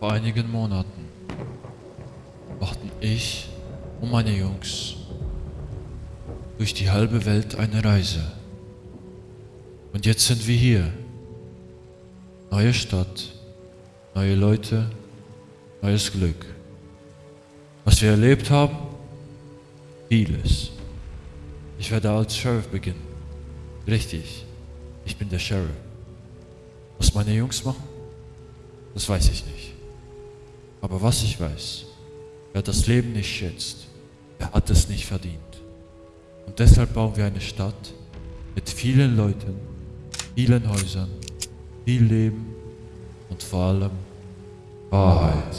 Vor einigen Monaten machten ich und meine Jungs durch die halbe Welt eine Reise. Und jetzt sind wir hier. Neue Stadt, neue Leute, neues Glück. Was wir erlebt haben? Vieles. Ich werde als Sheriff beginnen. Richtig, ich bin der Sheriff. Was meine Jungs machen? Das weiß ich nicht. Aber was ich weiß, wer das Leben nicht schätzt, der hat es nicht verdient. Und deshalb bauen wir eine Stadt mit vielen Leuten, vielen Häusern, viel Leben und vor allem Wahrheit.